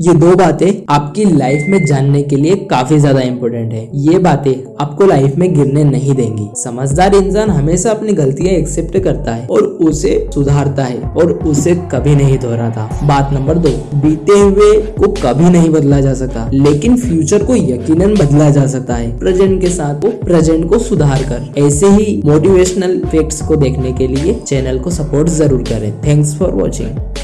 ये दो बातें आपकी लाइफ में जानने के लिए काफ़ी ज़्यादा इम्पोर्टेंट है। ये बातें आपको लाइफ में गिरने नहीं देंगी। समझदार इंसान हमेशा अपनी गलतियाँ एक्सेप्ट करता है और उसे सुधारता है और उसे कभी नहीं दोहराता। बात नंबर दो, बीते हुए को कभी नहीं बदला जा सकता, लेकिन फ्यूचर को यकीनन बदला जा सकता है। प्रेजेंट के साथ वो प्रेजेंट को सुधार कर। ऐसे ही मोटिवेशनल फैक्ट्स को देखने के लिए चैनल को सपोर्ट ज़रूर करें। Thanks for watching